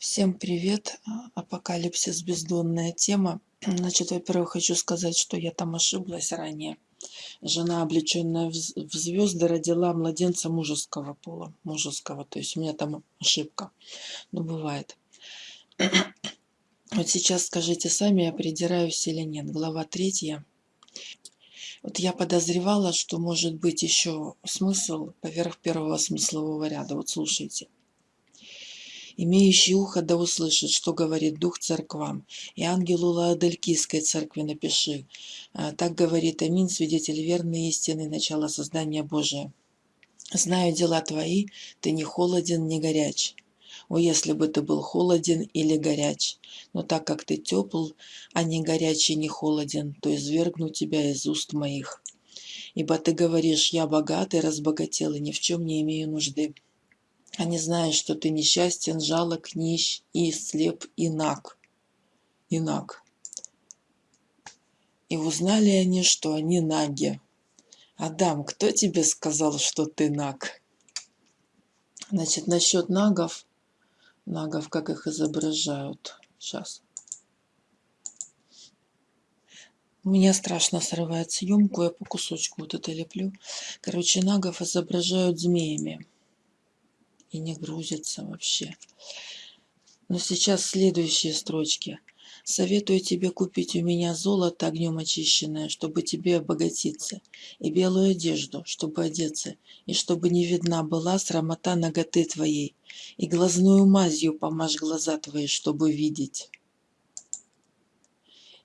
Всем привет! Апокалипсис бездонная тема. Значит, во-первых, хочу сказать, что я там ошиблась ранее. Жена, облеченная в звезды, родила младенца мужеского пола. Мужеского, то есть у меня там ошибка. Ну, бывает. Вот сейчас скажите сами, я придираюсь или нет. Глава третья. Вот я подозревала, что может быть еще смысл поверх первого смыслового ряда. Вот слушайте. Имеющий ухо да услышит, что говорит Дух церквам. И ангелу Лаодалькийской церкви напиши. А, так говорит Амин, свидетель верный истины, начала создания Божия. Знаю дела твои, ты не холоден, не горяч. О, если бы ты был холоден или горяч. Но так как ты тепл, а не горячий, не холоден, то извергну тебя из уст моих. Ибо ты говоришь, я богатый, разбогател и ни в чем не имею нужды они знают, что ты несчастен, жалок, нищ и слеп, и наг. И наг. И узнали они, что они наги. Адам, кто тебе сказал, что ты наг? Значит, насчет нагов, нагов, как их изображают. Сейчас. У меня страшно срывает съемку, я по кусочку вот это леплю. Короче, нагов изображают змеями и не грузится вообще. Но сейчас следующие строчки. Советую тебе купить у меня золото огнем очищенное, чтобы тебе обогатиться, и белую одежду, чтобы одеться, и чтобы не видна была срамота ноготы твоей, и глазную мазью помажь глаза твои, чтобы видеть.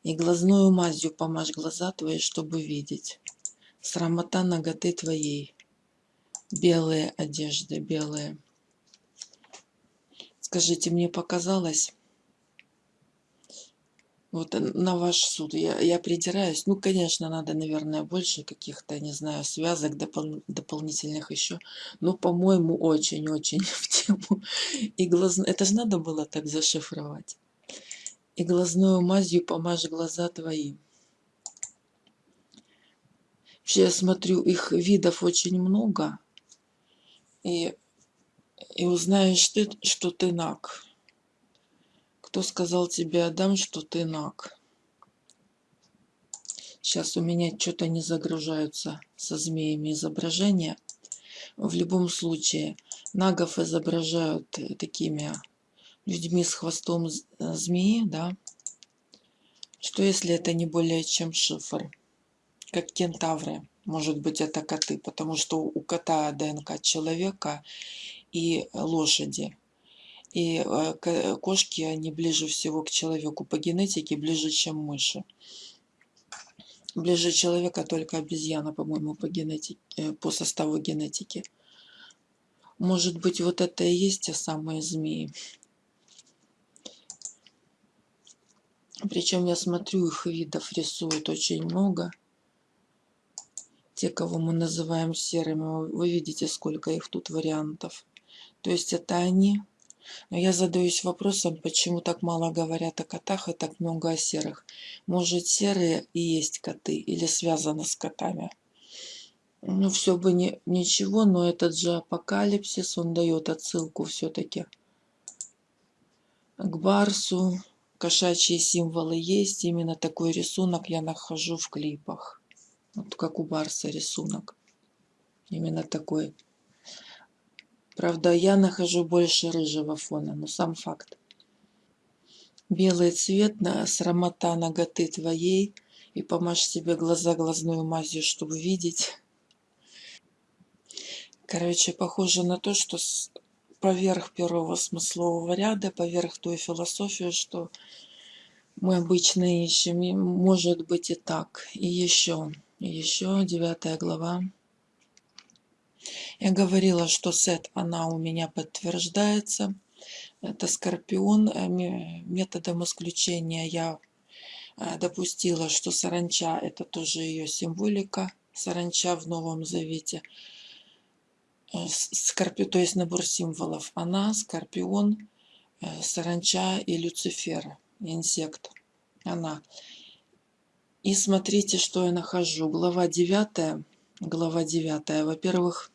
И глазную мазью помажь глаза твои, чтобы видеть. Срамота ноготы твоей. Белые одежды, белые. Скажите, мне показалось, вот на ваш суд, я, я придираюсь, ну, конечно, надо, наверное, больше каких-то, не знаю, связок допол дополнительных еще, но, по-моему, очень-очень в тему. И глаз... Это же надо было так зашифровать. И глазную мазью помажь глаза твои. Вообще, я смотрю, их видов очень много. И и узнаешь ты, что ты наг. Кто сказал тебе, Адам, что ты наг? Сейчас у меня что-то не загружаются со змеями изображения. В любом случае, нагов изображают такими людьми с хвостом змеи, да? Что если это не более чем шифр? Как кентавры. Может быть, это коты, потому что у кота ДНК человека, и лошади. И э, кошки, они ближе всего к человеку по генетике, ближе, чем мыши. Ближе человека только обезьяна, по-моему, по, генетике, э, по составу генетики. Может быть, вот это и есть те самые змеи. Причем я смотрю, их видов рисуют очень много. Те, кого мы называем серыми, вы видите, сколько их тут вариантов. То есть это они. Но я задаюсь вопросом, почему так мало говорят о котах и так много о серых. Может, серые и есть коты или связаны с котами? Ну, все бы не, ничего, но этот же апокалипсис, он дает отсылку все-таки к Барсу. Кошачьи символы есть. Именно такой рисунок я нахожу в клипах. Вот как у Барса рисунок. Именно такой. Правда, я нахожу больше рыжего фона, но сам факт. Белый цвет на срамота ноготы твоей, и помажь себе глаза глазную мазью, чтобы видеть. Короче, похоже на то, что поверх первого смыслового ряда, поверх той философии, что мы обычно ищем, может быть и так. И еще, еще девятая глава. Я говорила, что сет, она у меня подтверждается. Это Скорпион. Э, методом исключения я э, допустила, что саранча – это тоже ее символика. Саранча в Новом Завете. Э, Скорпи, то есть набор символов. Она, Скорпион, саранча и Люцифер, инсект. Она. И смотрите, что я нахожу. Глава 9. Глава 9. Во-первых,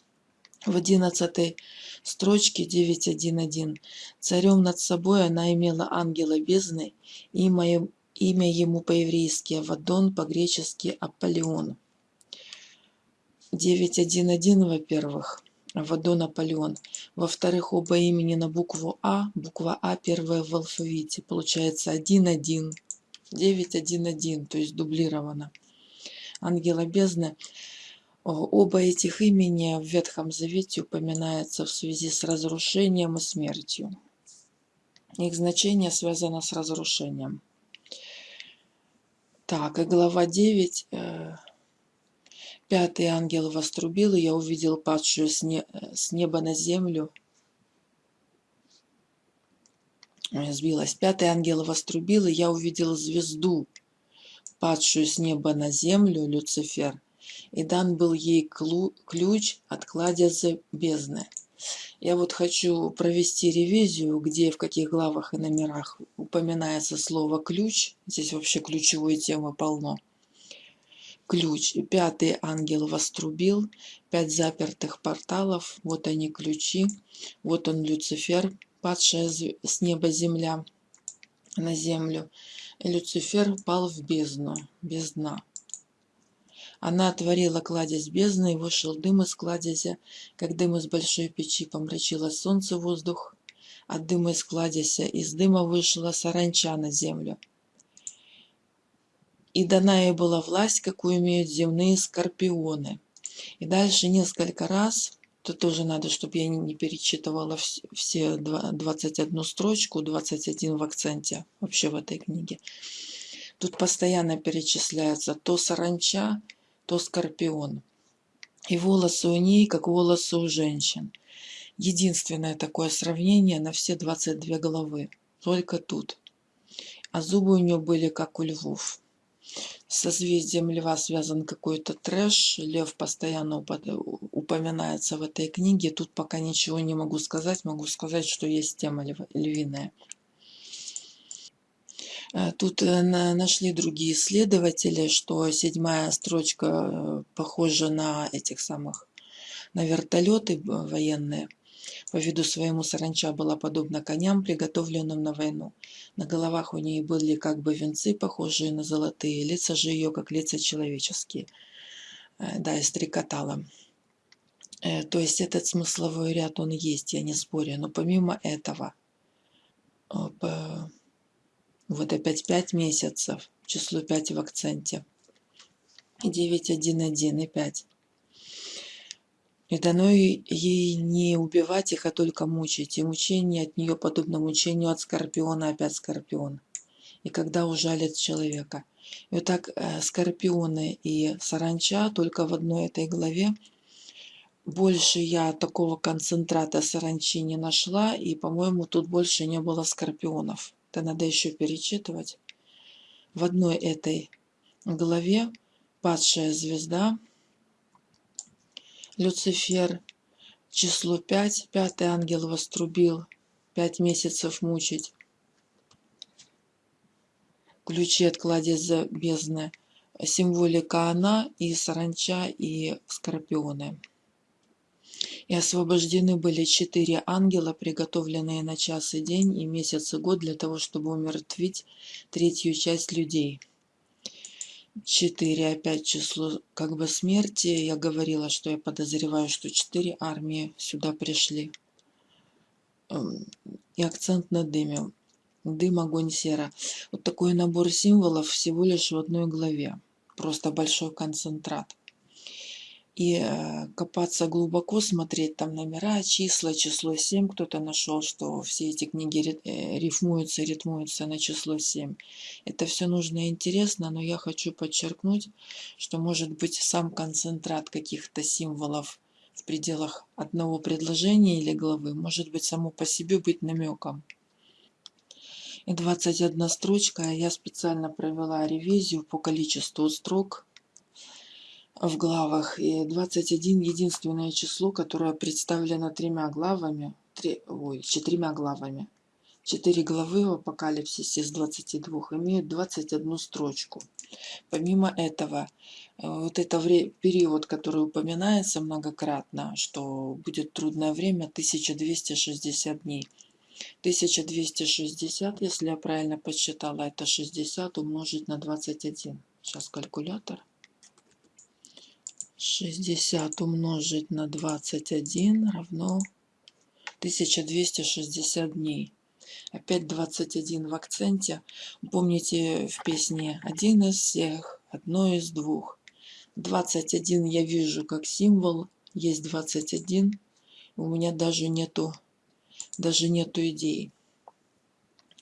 в одиннадцатой строчке 9.1.1. Царем над собой она имела ангела бездны, имя, имя ему по-еврейски Авадон, по-гречески Аполеон. 9.1.1, во-первых, Авадон Аполеон. Во-вторых, оба имени на букву А, буква А первая в алфавите, получается 1.1, 9.1.1, то есть дублировано. Ангела бездны Оба этих имени в Ветхом Завете упоминаются в связи с разрушением и смертью. Их значение связано с разрушением. Так, и глава 9. Э, Пятый ангел вострубил, и я увидел падшую с, с неба на землю. Сбилась. Пятый ангел вострубил, и я увидел звезду, падшую с неба на землю, Люцифер, и дан был ей ключ от кладеза бездны. Я вот хочу провести ревизию, где в каких главах и номерах упоминается слово «ключ». Здесь вообще ключевой темы полно. Ключ. Пятый ангел вострубил. Пять запертых порталов. Вот они ключи. Вот он Люцифер, падшая с неба земля на землю. И Люцифер пал в бездну, без дна. Она отворила кладезь бездны, и вышел дым из кладезя, как дым из большой печи помрачило солнце воздух. От дыма из кладезя из дыма вышла саранча на землю. И дана ей была власть, какую имеют земные скорпионы. И дальше несколько раз, тут тоже надо, чтобы я не перечитывала все 21 строчку, 21 в акценте вообще в этой книге. Тут постоянно перечисляется то саранча, то скорпион. И волосы у ней, как волосы у женщин. Единственное такое сравнение на все 22 головы. Только тут. А зубы у нее были, как у львов. С созвездием льва связан какой-то трэш. Лев постоянно упоминается в этой книге. Тут пока ничего не могу сказать. Могу сказать, что есть тема львиная. Э, тут э, нашли другие исследователи, что седьмая строчка э, похожа на этих самых, на вертолеты военные. По виду своему саранча была подобна коням, приготовленным на войну. На головах у ней были как бы венцы, похожие на золотые, лица же ее, как лица человеческие. Да, и стрекотала. То есть этот смысловой ряд, он есть, я не спорю. Но помимо этого, вот опять 5 месяцев, число 5 в акценте. 9, 1, 1 и 5. И дано ей не убивать их, а только мучить. И мучение от нее подобно мучению от скорпиона, опять скорпион. И когда ужалит человека. И вот так э, скорпионы и саранча только в одной этой главе. Больше я такого концентрата саранчи не нашла. И, по-моему, тут больше не было скорпионов это надо еще перечитывать. В одной этой главе падшая звезда, Люцифер, число 5, пятый ангел вострубил, пять месяцев мучить, ключи от кладеза бездны, символика она и саранча и скорпионы. И освобождены были четыре ангела, приготовленные на час и день, и месяц и год для того, чтобы умертвить третью часть людей. Четыре, опять число как бы смерти. Я говорила, что я подозреваю, что четыре армии сюда пришли. Эм, и акцент на дыме. Дым, огонь, сера. Вот такой набор символов всего лишь в одной главе. Просто большой концентрат и э, копаться глубоко, смотреть там номера, числа, число 7. Кто-то нашел, что все эти книги э, рифмуются, ритмуются на число 7. Это все нужно и интересно, но я хочу подчеркнуть, что может быть сам концентрат каких-то символов в пределах одного предложения или главы, может быть само по себе быть намеком. И 21 строчка, я специально провела ревизию по количеству строк, в главах. И 21 единственное число, которое представлено тремя главами, три, ой, четырьмя главами. Четыре главы в Апокалипсисе из 22 имеют 21 строчку. Помимо этого, э, вот это период, который упоминается многократно, что будет трудное время, 1260 дней. 1260, если я правильно подсчитала, это 60 умножить на 21. Сейчас калькулятор. 60 умножить на 21 равно 1260 дней. Опять 21 в акценте. Помните в песне «Один из всех, одно из двух». 21 я вижу как символ, есть 21. У меня даже нету, даже нету идей.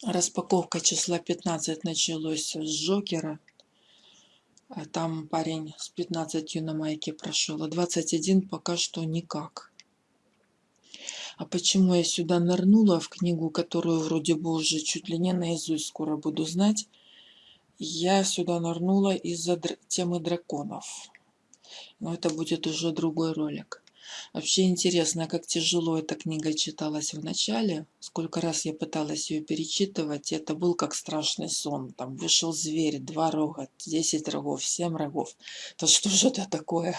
Распаковка числа 15 началась с Джокера. А там парень с 15 на майке прошел, а 21 пока что никак. А почему я сюда нырнула в книгу, которую вроде бы уже чуть ли не наизусть скоро буду знать? Я сюда нырнула из-за др темы драконов. Но это будет уже другой ролик. Вообще интересно, как тяжело эта книга читалась в начале. Сколько раз я пыталась ее перечитывать, это был как страшный сон. Там вышел зверь, два рога, десять рогов, семь рогов. То что же это такое?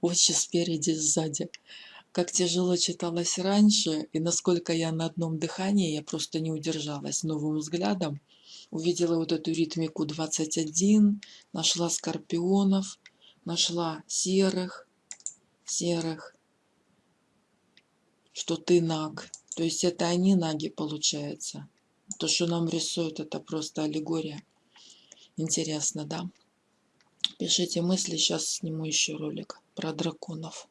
Очи спереди, сзади как тяжело читалось раньше, и насколько я на одном дыхании, я просто не удержалась новым взглядом. Увидела вот эту ритмику 21, нашла скорпионов, нашла серых, серых, что ты наг. То есть это они наги, получается. То, что нам рисуют, это просто аллегория. Интересно, да? Пишите мысли, сейчас сниму еще ролик про драконов.